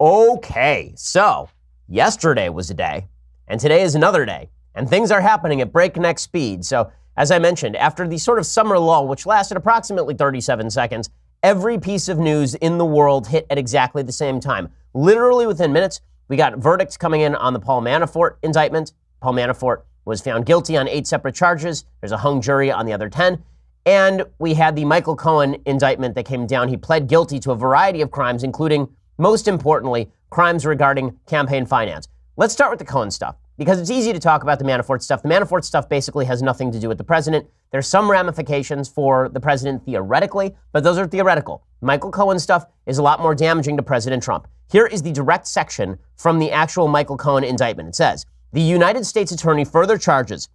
Okay, so yesterday was a day, and today is another day, and things are happening at breakneck speed. So, as I mentioned, after the sort of summer lull, which lasted approximately 37 seconds, every piece of news in the world hit at exactly the same time. Literally within minutes, we got verdicts coming in on the Paul Manafort indictment. Paul Manafort was found guilty on eight separate charges. There's a hung jury on the other 10. And we had the Michael Cohen indictment that came down. He pled guilty to a variety of crimes, including most importantly, crimes regarding campaign finance. Let's start with the Cohen stuff because it's easy to talk about the Manafort stuff. The Manafort stuff basically has nothing to do with the president. There's some ramifications for the president theoretically, but those are theoretical. Michael Cohen stuff is a lot more damaging to President Trump. Here is the direct section from the actual Michael Cohen indictment. It says The United States Attorney further charges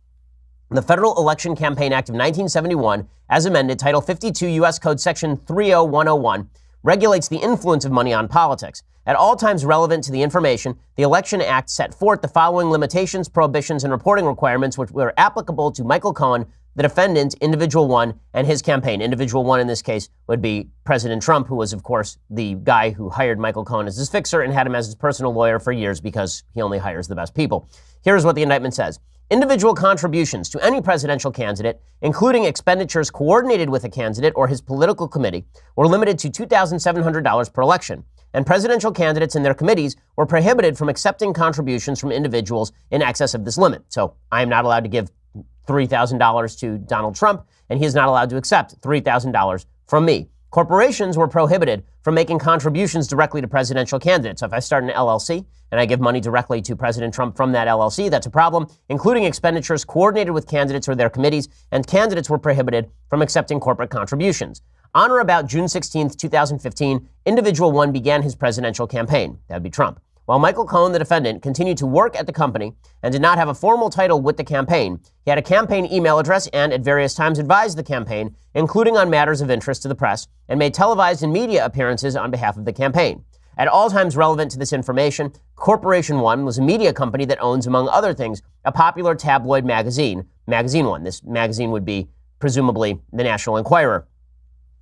the Federal Election Campaign Act of 1971, as amended, Title 52 U.S. Code Section 30101 regulates the influence of money on politics. At all times relevant to the information, the Election Act set forth the following limitations, prohibitions, and reporting requirements which were applicable to Michael Cohen, the defendant, Individual One, and his campaign. Individual One in this case would be President Trump, who was, of course, the guy who hired Michael Cohen as his fixer and had him as his personal lawyer for years because he only hires the best people. Here's what the indictment says. Individual contributions to any presidential candidate, including expenditures coordinated with a candidate or his political committee, were limited to $2,700 per election, and presidential candidates and their committees were prohibited from accepting contributions from individuals in excess of this limit. So I am not allowed to give $3,000 to Donald Trump, and he is not allowed to accept $3,000 from me. Corporations were prohibited from making contributions directly to presidential candidates. So if I start an LLC and I give money directly to President Trump from that LLC, that's a problem, including expenditures coordinated with candidates or their committees, and candidates were prohibited from accepting corporate contributions. On or about June 16, 2015, Individual One began his presidential campaign. That would be Trump. While Michael Cohen, the defendant, continued to work at the company and did not have a formal title with the campaign, he had a campaign email address and at various times advised the campaign, including on matters of interest to the press, and made televised and media appearances on behalf of the campaign. At all times relevant to this information, Corporation One was a media company that owns, among other things, a popular tabloid magazine, Magazine One. This magazine would be, presumably, the National Enquirer.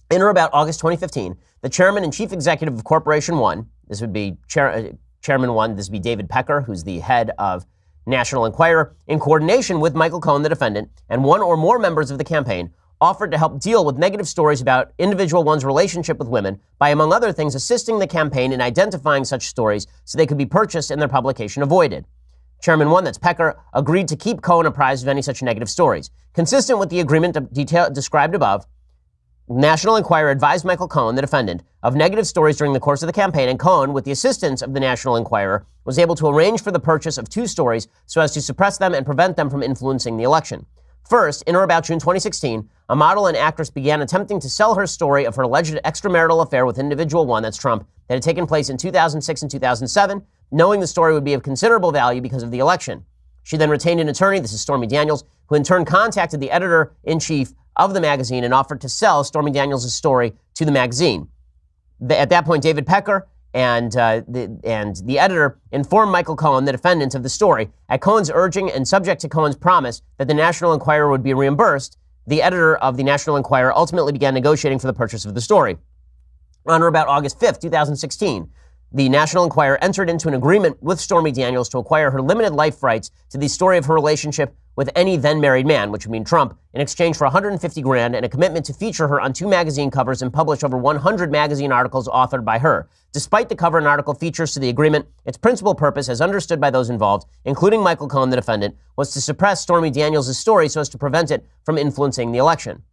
In or about August 2015, the chairman and chief executive of Corporation One, this would be chair, uh, Chairman one, this would be David Pecker, who's the head of National Enquirer, in coordination with Michael Cohen, the defendant, and one or more members of the campaign, offered to help deal with negative stories about individual one's relationship with women by, among other things, assisting the campaign in identifying such stories so they could be purchased and their publication avoided. Chairman one, that's Pecker, agreed to keep Cohen apprised of any such negative stories. Consistent with the agreement detail, described above, National Enquirer advised Michael Cohen, the defendant, of negative stories during the course of the campaign, and Cohen, with the assistance of the National Enquirer, was able to arrange for the purchase of two stories so as to suppress them and prevent them from influencing the election. First, in or about June 2016, a model and actress began attempting to sell her story of her alleged extramarital affair with individual one, that's Trump, that had taken place in 2006 and 2007, knowing the story would be of considerable value because of the election. She then retained an attorney, this is Stormy Daniels, who in turn contacted the editor in chief of the magazine and offered to sell Stormy Daniels' story to the magazine. At that point, David Pecker and, uh, the, and the editor informed Michael Cohen, the defendant, of the story. At Cohen's urging and subject to Cohen's promise that the National Enquirer would be reimbursed, the editor of the National Enquirer ultimately began negotiating for the purchase of the story. On or about August 5th, 2016, the National Enquirer entered into an agreement with Stormy Daniels to acquire her limited life rights to the story of her relationship with any then married man, which would mean Trump, in exchange for 150 grand and a commitment to feature her on two magazine covers and publish over 100 magazine articles authored by her. Despite the cover and article features to the agreement, its principal purpose, as understood by those involved, including Michael Cohen, the defendant, was to suppress Stormy Daniels' story so as to prevent it from influencing the election.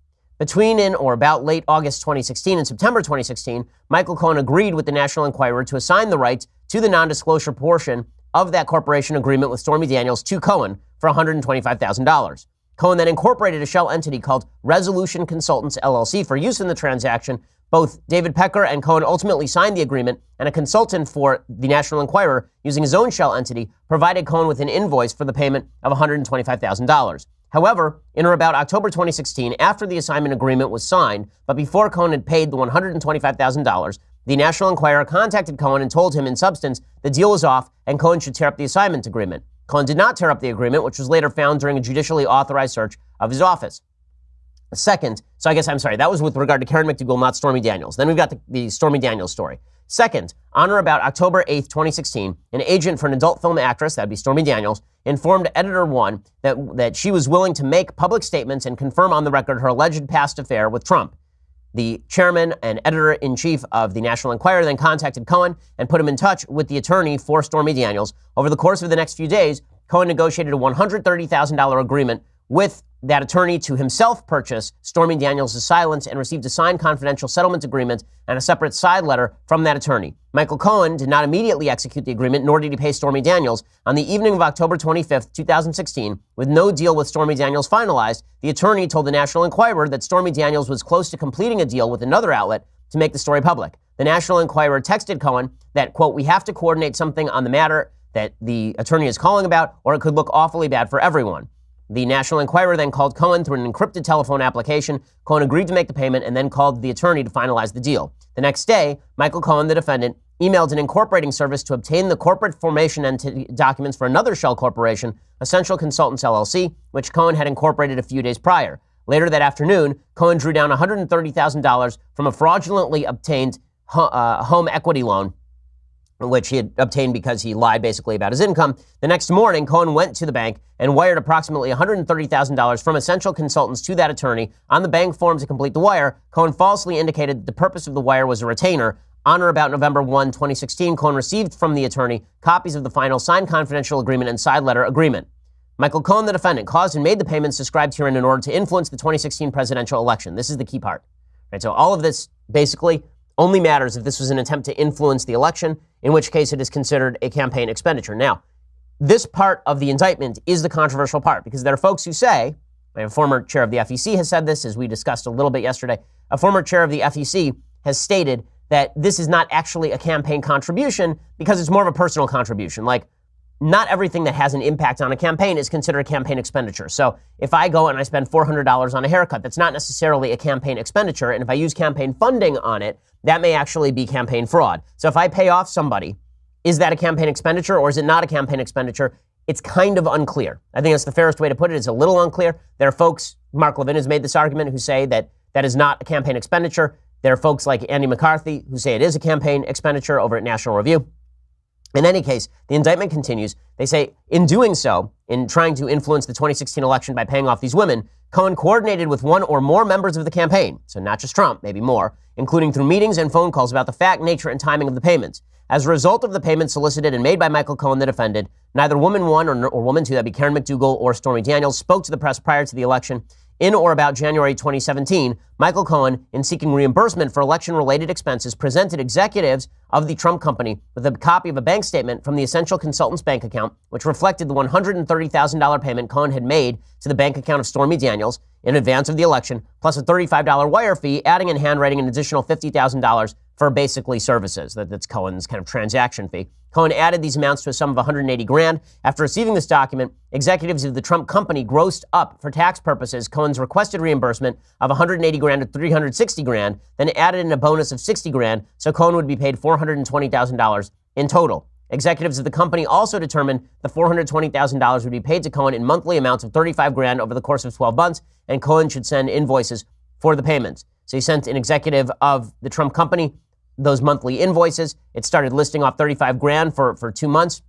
Between in or about late August 2016 and September 2016, Michael Cohen agreed with the National Enquirer to assign the rights to the non disclosure portion of that corporation agreement with Stormy Daniels to Cohen for $125,000. Cohen then incorporated a shell entity called Resolution Consultants LLC for use in the transaction. Both David Pecker and Cohen ultimately signed the agreement, and a consultant for the National Enquirer, using his own shell entity, provided Cohen with an invoice for the payment of $125,000. However, in or about October 2016, after the assignment agreement was signed, but before Cohen had paid the $125,000, the National Enquirer contacted Cohen and told him, in substance, the deal was off and Cohen should tear up the assignment agreement. Cohen did not tear up the agreement, which was later found during a judicially authorized search of his office. Second, so I guess I'm sorry, that was with regard to Karen McDougal, not Stormy Daniels. Then we've got the, the Stormy Daniels story. Second, on or about October 8, 2016, an agent for an adult film actress, that'd be Stormy Daniels, informed Editor One that, that she was willing to make public statements and confirm on the record her alleged past affair with Trump. The chairman and editor in chief of the National Enquirer then contacted Cohen and put him in touch with the attorney for Stormy Daniels. Over the course of the next few days, Cohen negotiated a $130,000 agreement with that attorney to himself purchase Stormy Daniels' silence and received a signed confidential settlement agreement and a separate side letter from that attorney. Michael Cohen did not immediately execute the agreement, nor did he pay Stormy Daniels. On the evening of October 25, 2016, with no deal with Stormy Daniels finalized, the attorney told the National Enquirer that Stormy Daniels was close to completing a deal with another outlet to make the story public. The National Enquirer texted Cohen that, quote, we have to coordinate something on the matter that the attorney is calling about, or it could look awfully bad for everyone. The National Enquirer then called Cohen through an encrypted telephone application. Cohen agreed to make the payment and then called the attorney to finalize the deal. The next day, Michael Cohen, the defendant, emailed an incorporating service to obtain the corporate formation documents for another shell corporation, Essential Consultants LLC, which Cohen had incorporated a few days prior. Later that afternoon, Cohen drew down $130,000 from a fraudulently obtained uh, home equity loan which he had obtained because he lied basically about his income. The next morning, Cohen went to the bank and wired approximately $130,000 from Essential Consultants to that attorney. On the bank form to complete the wire, Cohen falsely indicated the purpose of the wire was a retainer. On or about November 1, 2016, Cohen received from the attorney copies of the final signed confidential agreement and side letter agreement. Michael Cohen, the defendant, caused and made the payments described herein in order to influence the 2016 presidential election. This is the key part. Right, so all of this basically only matters if this was an attempt to influence the election, in which case it is considered a campaign expenditure. Now, this part of the indictment is the controversial part because there are folks who say, a former chair of the FEC has said this, as we discussed a little bit yesterday. A former chair of the FEC has stated that this is not actually a campaign contribution because it's more of a personal contribution. Like, not everything that has an impact on a campaign is considered a campaign expenditure. So if I go and I spend $400 on a haircut, that's not necessarily a campaign expenditure. And if I use campaign funding on it, that may actually be campaign fraud. So if I pay off somebody, is that a campaign expenditure or is it not a campaign expenditure? It's kind of unclear. I think that's the fairest way to put it. It's a little unclear. There are folks, Mark Levin has made this argument, who say that that is not a campaign expenditure. There are folks like Andy McCarthy who say it is a campaign expenditure over at National Review. In any case, the indictment continues. They say, in doing so, in trying to influence the 2016 election by paying off these women, Cohen coordinated with one or more members of the campaign, so not just Trump, maybe more, including through meetings and phone calls about the fact, nature, and timing of the payments. As a result of the payments solicited and made by Michael Cohen, the defendant, neither woman one or, or woman two, that'd be Karen McDougal or Stormy Daniels, spoke to the press prior to the election in or about January 2017, Michael Cohen, in seeking reimbursement for election related expenses, presented executives of the Trump company with a copy of a bank statement from the Essential Consultants bank account, which reflected the $130,000 payment Cohen had made to the bank account of Stormy Daniels in advance of the election, plus a $35 wire fee, adding in handwriting an additional $50,000 for basically services. That, that's Cohen's kind of transaction fee. Cohen added these amounts to a sum of 180 grand. After receiving this document, executives of the Trump company grossed up for tax purposes Cohen's requested reimbursement of 180 grand to 360 grand, then added in a bonus of 60 grand, so Cohen would be paid $420,000 in total. Executives of the company also determined the $420,000 would be paid to Cohen in monthly amounts of 35 grand over the course of 12 months, and Cohen should send invoices for the payments. So he sent an executive of the Trump company those monthly invoices. It started listing off 35 grand for, for two months.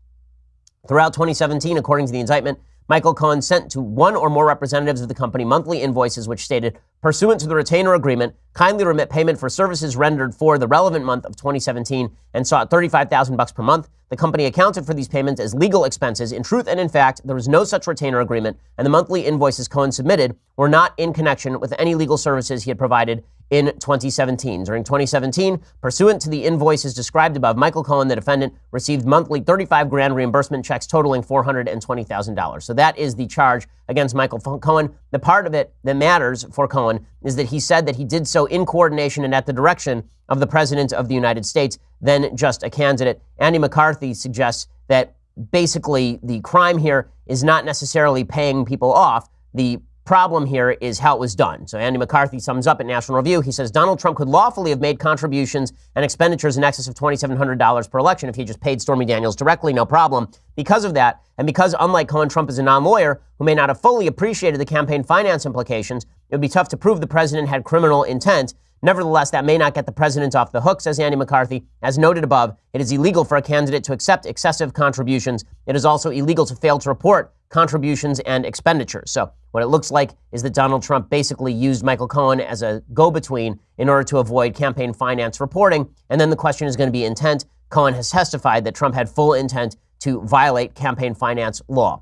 Throughout 2017, according to the indictment, Michael Cohen sent to one or more representatives of the company monthly invoices which stated, pursuant to the retainer agreement, kindly remit payment for services rendered for the relevant month of 2017 and sought 35,000 bucks per month. The company accounted for these payments as legal expenses. In truth and in fact, there was no such retainer agreement, and the monthly invoices Cohen submitted were not in connection with any legal services he had provided in 2017. During 2017, pursuant to the invoices described above, Michael Cohen, the defendant, received monthly 35 grand reimbursement checks totaling $420,000. So that is the charge against Michael Cohen. The part of it that matters for Cohen is that he said that he did so in coordination and at the direction of the President of the United States, then just a candidate. Andy McCarthy suggests that basically the crime here is not necessarily paying people off. The problem here is how it was done. So Andy McCarthy sums up at National Review. He says Donald Trump could lawfully have made contributions and expenditures in excess of $2,700 per election if he just paid Stormy Daniels directly, no problem. Because of that, and because unlike Cohen, Trump is a non-lawyer who may not have fully appreciated the campaign finance implications, it would be tough to prove the president had criminal intent. Nevertheless, that may not get the president off the hook, says Andy McCarthy. As noted above, it is illegal for a candidate to accept excessive contributions. It is also illegal to fail to report contributions and expenditures. So, what it looks like is that Donald Trump basically used Michael Cohen as a go between in order to avoid campaign finance reporting. And then the question is going to be intent. Cohen has testified that Trump had full intent to violate campaign finance law.